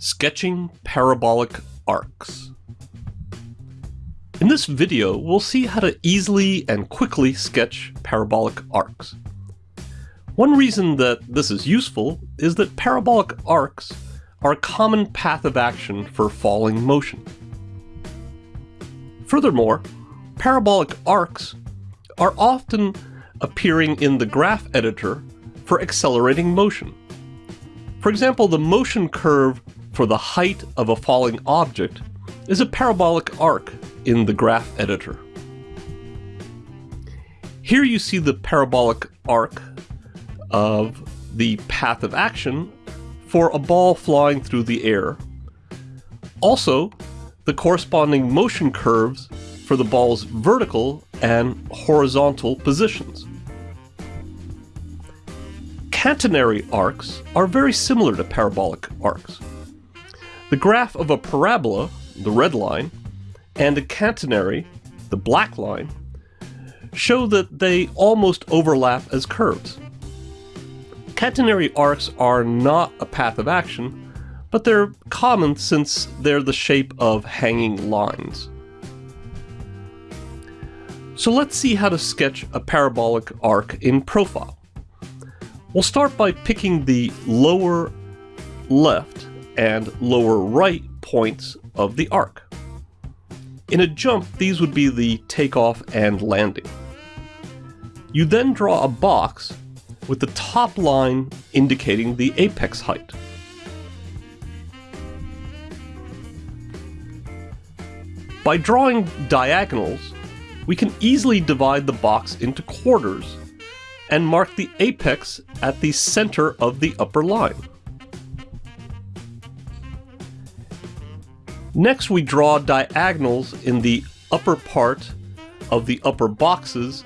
Sketching parabolic arcs. In this video, we'll see how to easily and quickly sketch parabolic arcs. One reason that this is useful is that parabolic arcs are a common path of action for falling motion. Furthermore, parabolic arcs are often appearing in the graph editor for accelerating motion. For example, the motion curve for the height of a falling object is a parabolic arc in the graph editor. Here you see the parabolic arc of the path of action for a ball flying through the air. Also, the corresponding motion curves for the ball's vertical and horizontal positions. Catenary arcs are very similar to parabolic arcs. The graph of a parabola, the red line, and a catenary, the black line, show that they almost overlap as curves. Catenary arcs are not a path of action, but they're common since they're the shape of hanging lines. So let's see how to sketch a parabolic arc in profile. We'll start by picking the lower left and lower right points of the arc. In a jump, these would be the takeoff and landing. You then draw a box with the top line indicating the apex height. By drawing diagonals, we can easily divide the box into quarters and mark the apex at the center of the upper line. Next we draw diagonals in the upper part of the upper boxes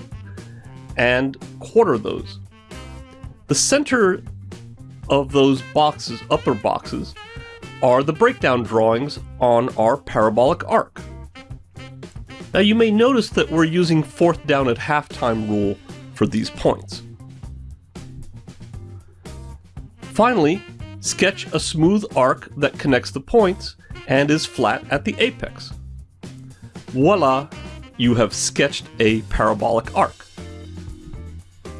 and quarter those. The center of those boxes, upper boxes, are the breakdown drawings on our parabolic arc. Now you may notice that we're using fourth down at halftime rule for these points. Finally, sketch a smooth arc that connects the points and is flat at the apex. Voila, you have sketched a parabolic arc.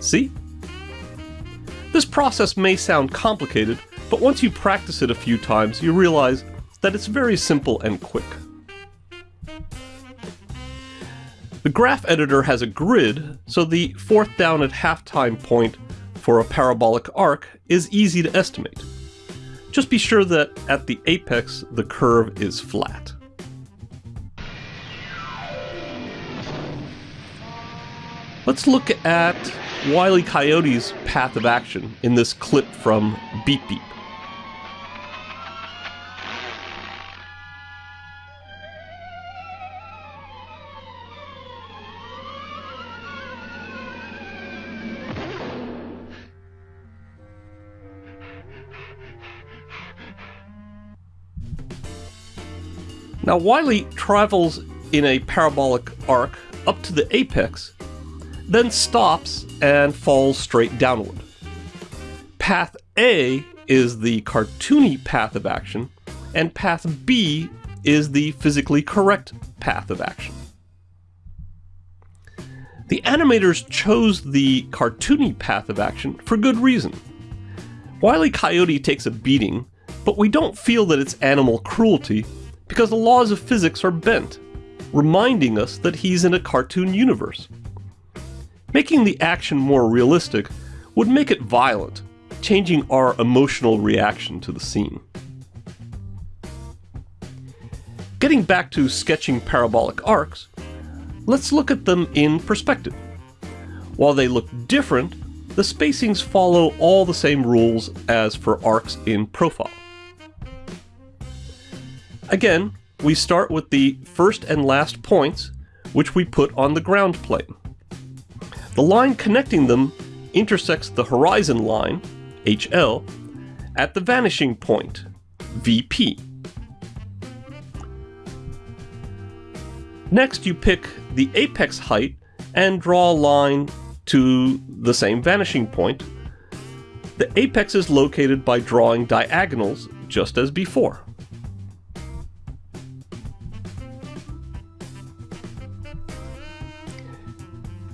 See? This process may sound complicated, but once you practice it a few times, you realize that it's very simple and quick. The graph editor has a grid, so the fourth down at halftime point for a parabolic arc is easy to estimate. Just be sure that at the apex, the curve is flat. Let's look at Wile E. Coyote's path of action in this clip from Beep Beep. Now Wile travels in a parabolic arc up to the apex, then stops and falls straight downward. Path A is the cartoony path of action, and path B is the physically correct path of action. The animators chose the cartoony path of action for good reason. Wile E. Coyote takes a beating, but we don't feel that it's animal cruelty because the laws of physics are bent, reminding us that he's in a cartoon universe. Making the action more realistic would make it violent, changing our emotional reaction to the scene. Getting back to sketching parabolic arcs, let's look at them in perspective. While they look different, the spacings follow all the same rules as for arcs in profile. Again, we start with the first and last points, which we put on the ground plane. The line connecting them intersects the horizon line, HL, at the vanishing point, VP. Next, you pick the apex height and draw a line to the same vanishing point. The apex is located by drawing diagonals just as before.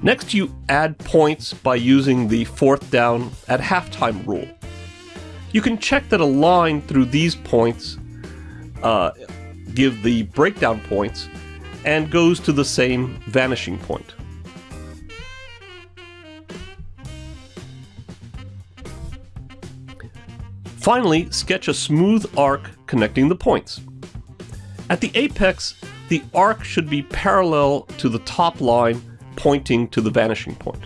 Next, you add points by using the fourth down at halftime rule. You can check that a line through these points uh, give the breakdown points and goes to the same vanishing point. Finally, sketch a smooth arc connecting the points. At the apex, the arc should be parallel to the top line pointing to the vanishing point.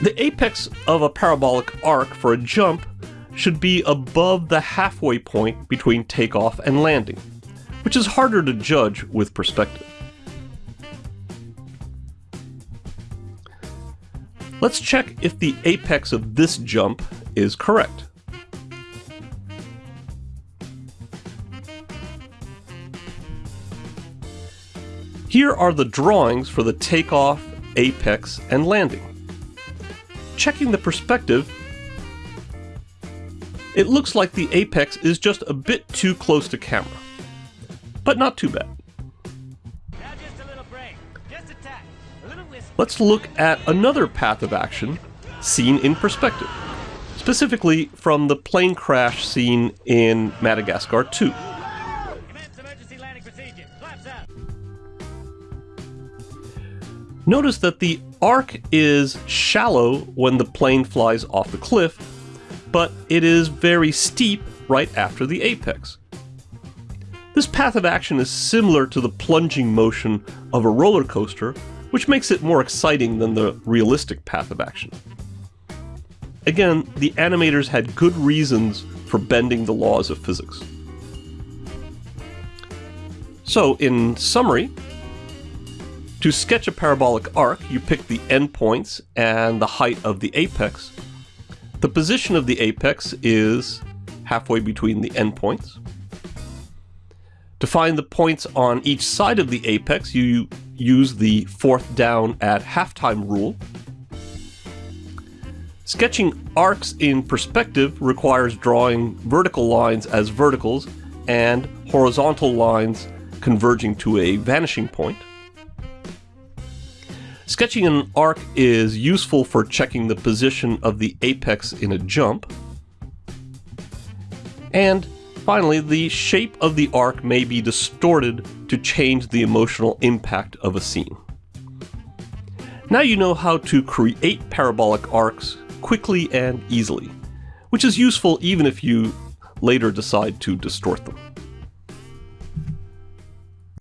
The apex of a parabolic arc for a jump should be above the halfway point between takeoff and landing, which is harder to judge with perspective. Let's check if the apex of this jump is correct. Here are the drawings for the takeoff, apex, and landing. Checking the perspective, it looks like the apex is just a bit too close to camera, but not too bad. Let's look at another path of action seen in perspective, specifically from the plane crash scene in Madagascar 2. Notice that the arc is shallow when the plane flies off the cliff, but it is very steep right after the apex. This path of action is similar to the plunging motion of a roller coaster, which makes it more exciting than the realistic path of action. Again, the animators had good reasons for bending the laws of physics. So, in summary, to sketch a parabolic arc, you pick the endpoints and the height of the apex. The position of the apex is halfway between the endpoints. To find the points on each side of the apex, you use the fourth down at halftime rule. Sketching arcs in perspective requires drawing vertical lines as verticals and horizontal lines converging to a vanishing point. Sketching an arc is useful for checking the position of the apex in a jump. And finally, the shape of the arc may be distorted to change the emotional impact of a scene. Now you know how to create parabolic arcs quickly and easily, which is useful even if you later decide to distort them.